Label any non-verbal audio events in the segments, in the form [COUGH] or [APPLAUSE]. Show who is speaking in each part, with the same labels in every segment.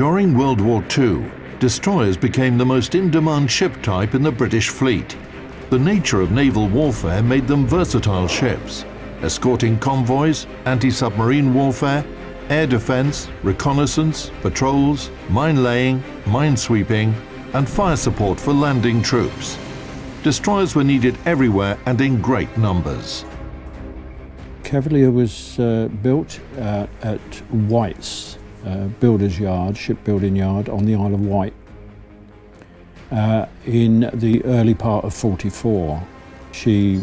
Speaker 1: During World War II, destroyers became the most in-demand ship type in the British fleet. The nature of naval warfare made them versatile ships, escorting convoys, anti-submarine warfare, air defense, reconnaissance, patrols, mine laying, mine sweeping, and fire support for landing troops. Destroyers were needed everywhere and in great numbers.
Speaker 2: Cavalier was uh, built uh, at White's uh, Builders Yard, shipbuilding yard on the Isle of Wight uh, in the early part of 44. She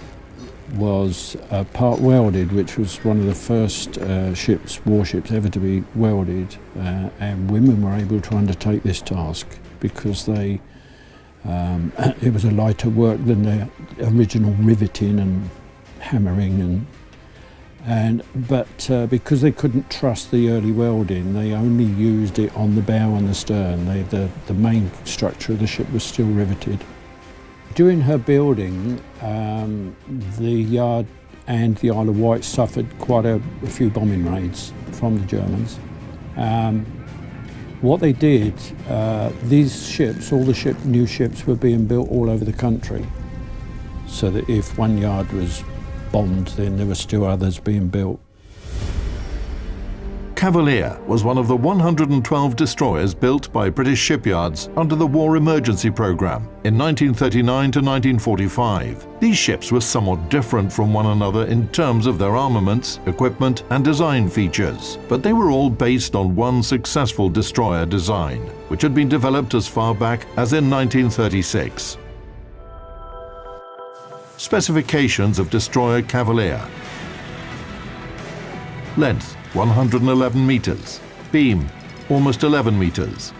Speaker 2: was uh, part welded, which was one of the first uh, ships, warships ever to be welded, uh, and women were able to undertake this task because they um, [CLEARS THROAT] it was a lighter work than the original riveting and hammering and and but uh, because they couldn't trust the early welding, they only used it on the bow and the stern. They, the the main structure of the ship was still riveted. During her building, um, the yard and the Isle of Wight suffered quite a, a few bombing raids from the Germans. Um, what they did, uh, these ships, all the ship, new ships were being built all over the country. So that if one yard was bombed, then there were still others being built.
Speaker 1: Cavalier was one of the 112 destroyers built by British shipyards under the War Emergency Programme in 1939 to 1945. These ships were somewhat different from one another in terms of their armaments, equipment and design features, but they were all based on one successful destroyer design, which had been developed as far back as in 1936. Specifications of destroyer Cavalier Length 111 meters. Beam, almost 11 meters.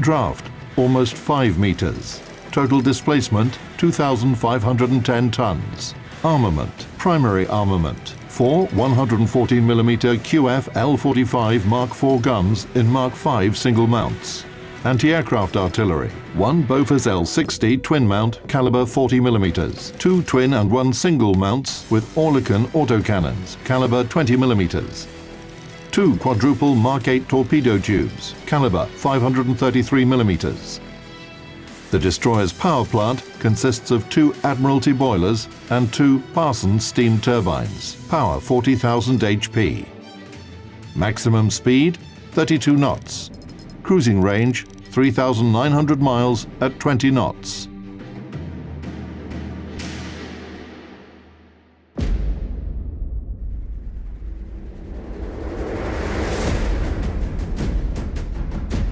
Speaker 1: Draft, almost 5 meters. Total displacement, 2,510 tons. Armament, primary armament. Four 114mm QF L45 Mark IV guns in Mark V single mounts. Anti-aircraft artillery, one Bofors L60 twin mount caliber 40mm, two twin and one single mounts with Oerlikon autocannons, caliber 20mm, two quadruple Mark 8 torpedo tubes, caliber 533mm. The destroyer's power plant consists of two Admiralty boilers and two Parsons steam turbines, power 40,000 HP. Maximum speed 32 knots. Cruising range 3,900 miles at 20 knots.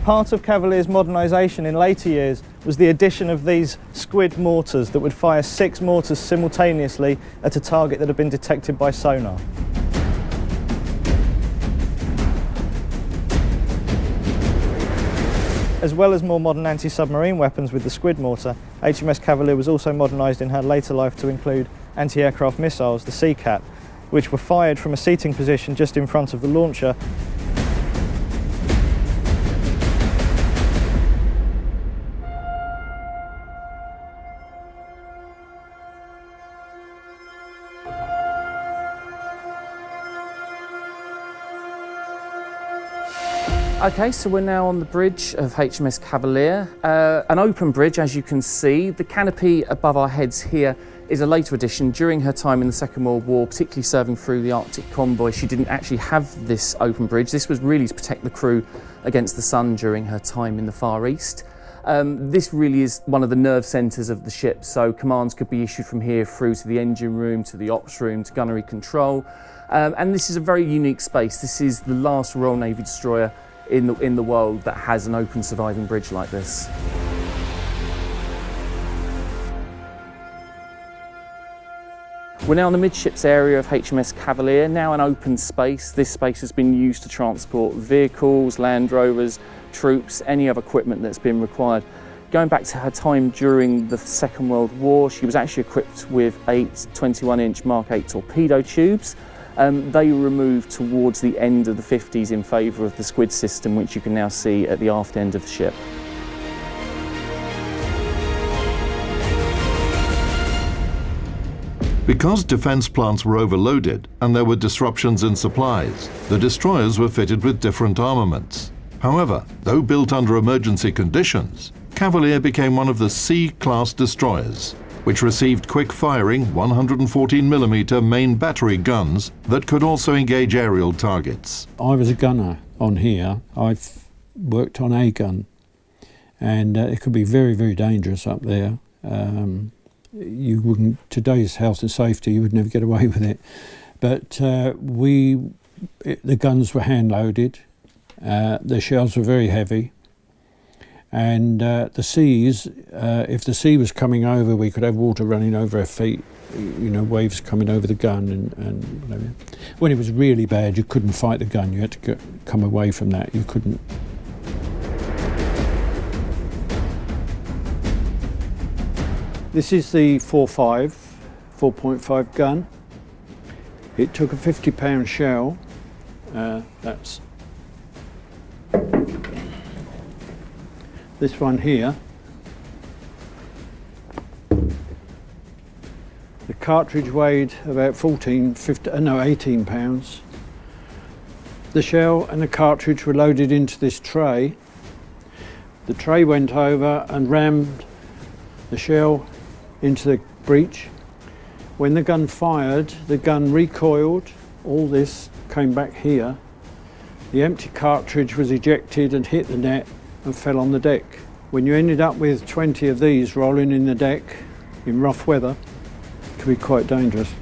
Speaker 3: Part of Cavalier's modernisation in later years was the addition of these squid mortars that would fire six mortars simultaneously at a target that had been detected by sonar. As well as more modern anti-submarine weapons with the squid mortar, HMS Cavalier was also modernised in her later life to include anti-aircraft missiles, the Seacat, which were fired from a seating position just in front of the launcher
Speaker 4: Okay, so we're now on the bridge of HMS Cavalier. Uh, an open bridge, as you can see. The canopy above our heads here is a later addition. During her time in the Second World War, particularly serving through the Arctic convoy, she didn't actually have this open bridge. This was really to protect the crew against the sun during her time in the Far East. Um, this really is one of the nerve centres of the ship, so commands could be issued from here through to the engine room, to the ops room, to gunnery control. Um, and this is a very unique space. This is the last Royal Navy destroyer in the, in the world that has an open surviving bridge like this. We're now in the midships area of HMS Cavalier, now an open space. This space has been used to transport vehicles, Land Rovers, troops, any other equipment that's been required. Going back to her time during the Second World War, she was actually equipped with eight 21-inch Mark 8 torpedo tubes, um, they were removed towards the end of the 50s in favour of the squid system, which you can now see at the aft end of the ship.
Speaker 1: Because defence plants were overloaded and there were disruptions in supplies, the destroyers were fitted with different armaments. However, though built under emergency conditions, Cavalier became one of the C-class destroyers, which received quick-firing 114mm main battery guns that could also engage aerial targets.
Speaker 2: I was a gunner on here. I've worked on a gun, and uh, it could be very, very dangerous up there. Um, you wouldn't today's health and safety you would never get away [LAUGHS] with it but uh, we it, the guns were hand loaded uh, the shells were very heavy and uh, the seas uh, if the sea was coming over we could have water running over our feet you know waves coming over the gun and, and whatever. when it was really bad you couldn't fight the gun you had to come away from that you couldn't This is the 4.5, 4.5 gun. It took a 50 pound shell. Uh, that's this one here. The cartridge weighed about 14, 15, uh, no 18 pounds. The shell and the cartridge were loaded into this tray. The tray went over and rammed the shell into the breech. When the gun fired, the gun recoiled, all this came back here. The empty cartridge was ejected and hit the net and fell on the deck. When you ended up with 20 of these rolling in the deck in rough weather, it could be quite dangerous.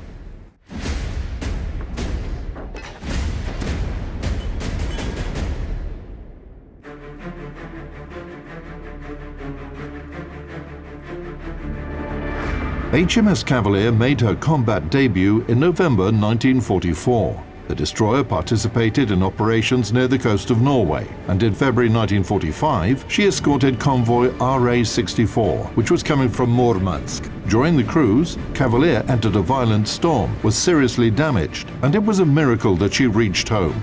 Speaker 1: HMS Cavalier made her combat debut in November 1944. The destroyer participated in operations near the coast of Norway, and in February 1945 she escorted convoy RA-64, which was coming from Murmansk. During the cruise, Cavalier entered a violent storm, was seriously damaged, and it was a miracle that she reached home.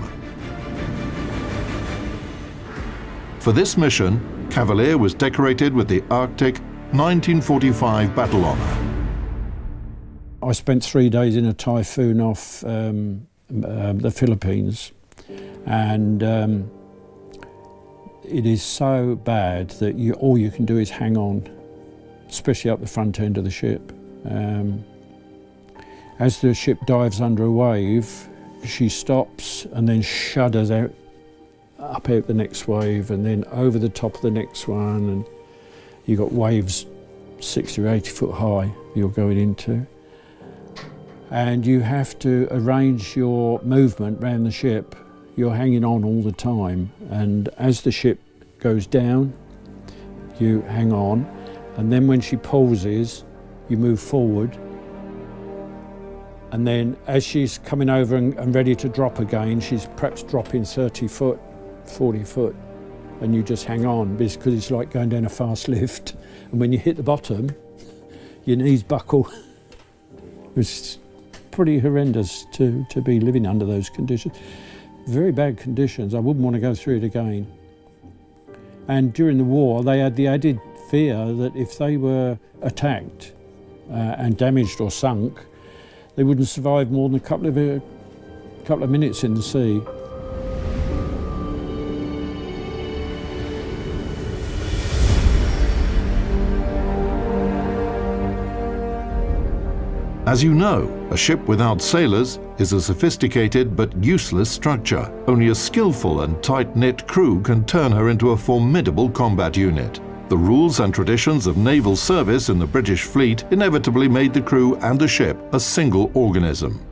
Speaker 1: For this mission, Cavalier was decorated with the Arctic 1945 Battle Honour.
Speaker 2: I spent three days in a typhoon off um, uh, the Philippines, and um, it is so bad that you, all you can do is hang on, especially up the front end of the ship. Um, as the ship dives under a wave, she stops and then shudders out up out the next wave and then over the top of the next one. And you've got waves 60 or 80 foot high you're going into and you have to arrange your movement around the ship. You're hanging on all the time, and as the ship goes down, you hang on, and then when she pauses, you move forward. And then as she's coming over and, and ready to drop again, she's perhaps dropping 30 foot, 40 foot, and you just hang on because it's like going down a fast [LAUGHS] lift. And when you hit the bottom, your knees buckle. [LAUGHS] It's pretty horrendous to, to be living under those conditions. Very bad conditions. I wouldn't want to go through it again. And during the war, they had the added fear that if they were attacked uh, and damaged or sunk, they wouldn't survive more than a couple of, a uh, couple of minutes in the sea.
Speaker 1: As you know, a ship without sailors is a sophisticated but useless structure. Only a skillful and tight-knit crew can turn her into a formidable combat unit. The rules and traditions of naval service in the British fleet inevitably made the crew and the ship a single organism.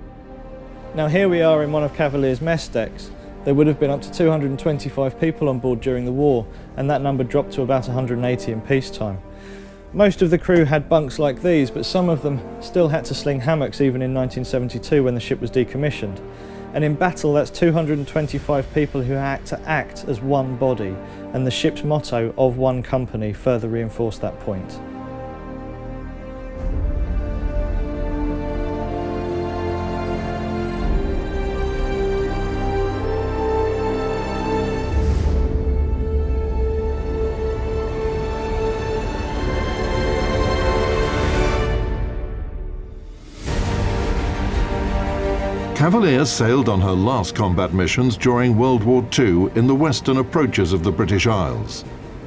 Speaker 3: Now here we are in one of Cavalier's mess decks. There would have been up to 225 people on board during the war, and that number dropped to about 180 in peacetime. Most of the crew had bunks like these, but some of them still had to sling hammocks even in 1972 when the ship was decommissioned. And in battle, that's 225 people who had to act as one body, and the ship's motto of one company further reinforced that point.
Speaker 1: Cavalier sailed on her last combat missions during World War II in the western approaches of the British Isles,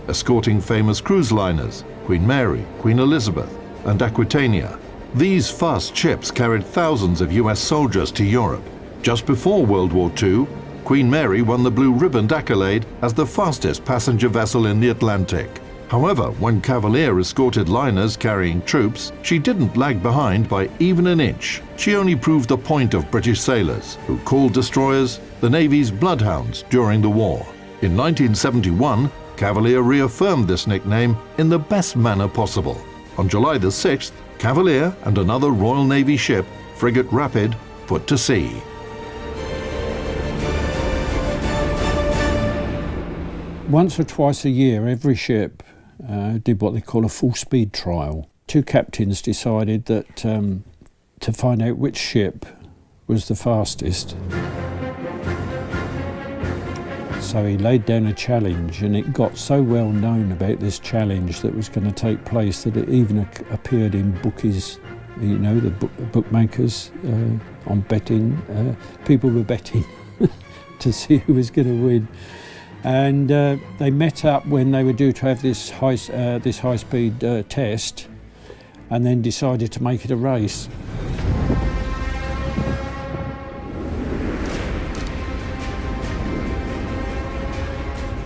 Speaker 1: escorting famous cruise liners Queen Mary, Queen Elizabeth, and Aquitania. These fast ships carried thousands of US soldiers to Europe. Just before World War II, Queen Mary won the Blue Ribbon accolade as the fastest passenger vessel in the Atlantic. However, when Cavalier escorted liners carrying troops, she didn't lag behind by even an inch. She only proved the point of British sailors, who called destroyers the Navy's bloodhounds during the war. In 1971, Cavalier reaffirmed this nickname in the best manner possible. On July the 6th, Cavalier and another Royal Navy ship, frigate Rapid, put to sea.
Speaker 2: Once or twice a year, every ship uh, did what they call a full speed trial. Two captains decided that um, to find out which ship was the fastest. So he laid down a challenge, and it got so well known about this challenge that was going to take place that it even appeared in bookies, you know, the book, bookmakers uh, on betting. Uh, people were betting [LAUGHS] to see who was going to win and uh, they met up when they were due to have this high, uh, this high speed uh, test and then decided to make it a race.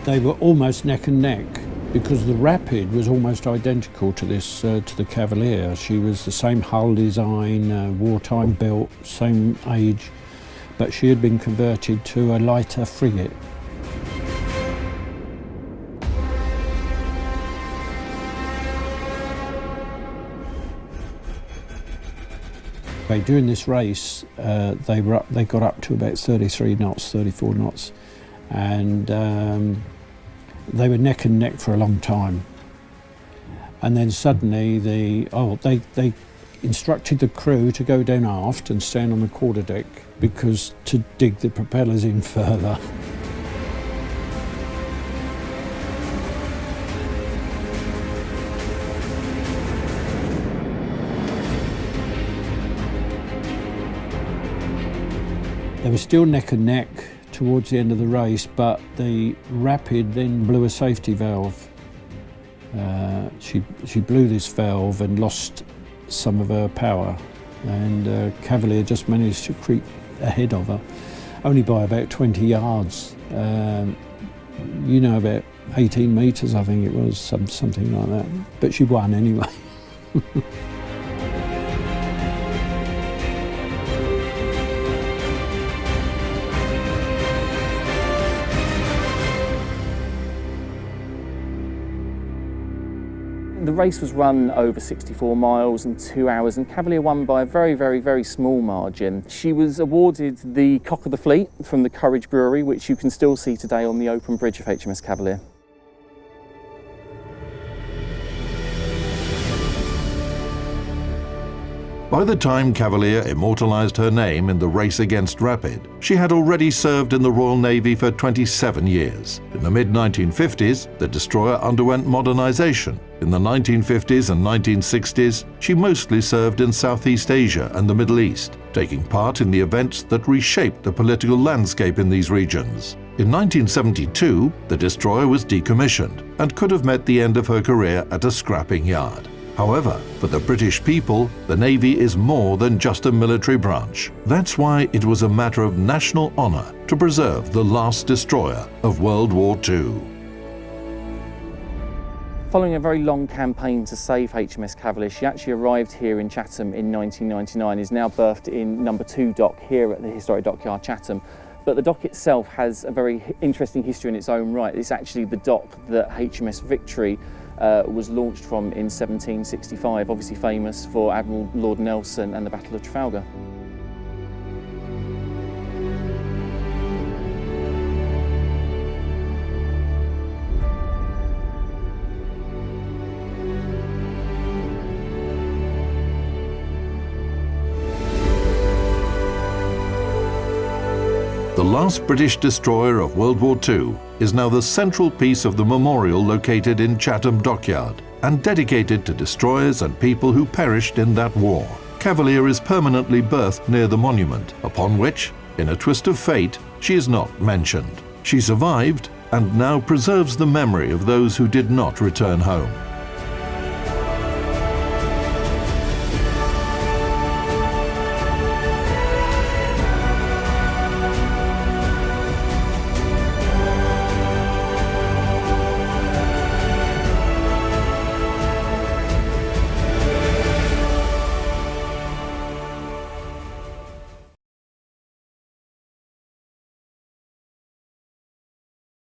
Speaker 2: They were almost neck and neck because the Rapid was almost identical to this uh, to the Cavalier. She was the same hull design, uh, wartime built, same age, but she had been converted to a lighter frigate. During this race, uh, they were up, they got up to about 33 knots, 34 knots, and um, they were neck and neck for a long time. And then suddenly, the oh, they they instructed the crew to go down aft and stand on the quarterdeck because to dig the propellers in [LAUGHS] further. They were still neck and neck towards the end of the race, but the Rapid then blew a safety valve. Uh, she, she blew this valve and lost some of her power, and uh, Cavalier just managed to creep ahead of her, only by about 20 yards. Um, you know, about 18 metres, I think it was, some, something like that. But she won anyway. [LAUGHS]
Speaker 4: The race was run over 64 miles and two hours and Cavalier won by a very, very, very small margin. She was awarded the Cock of the Fleet from the Courage Brewery, which you can still see today on the open bridge of HMS Cavalier.
Speaker 1: By the time Cavalier immortalised her name in the race against Rapid, she had already served in the Royal Navy for 27 years. In the mid-1950s, the destroyer underwent modernisation. In the 1950s and 1960s, she mostly served in Southeast Asia and the Middle East, taking part in the events that reshaped the political landscape in these regions. In 1972, the destroyer was decommissioned and could have met the end of her career at a scrapping yard. However, for the British people, the Navy is more than just a military branch. That's why it was a matter of national honour to preserve the last destroyer of World War II.
Speaker 4: Following a very long campaign to save HMS Cavalier, she actually arrived here in Chatham in 1999, is now berthed in number two dock here at the Historic Dockyard Chatham. But the dock itself has a very interesting history in its own right. It's actually the dock that HMS Victory uh, was launched from in 1765, obviously famous for Admiral Lord Nelson and the Battle of Trafalgar.
Speaker 1: The last British destroyer of World War II is now the central piece of the memorial located in Chatham Dockyard and dedicated to destroyers and people who perished in that war. Cavalier is permanently berthed near the monument, upon which, in a twist of fate, she is not mentioned. She survived and now preserves the memory of those who did not return home.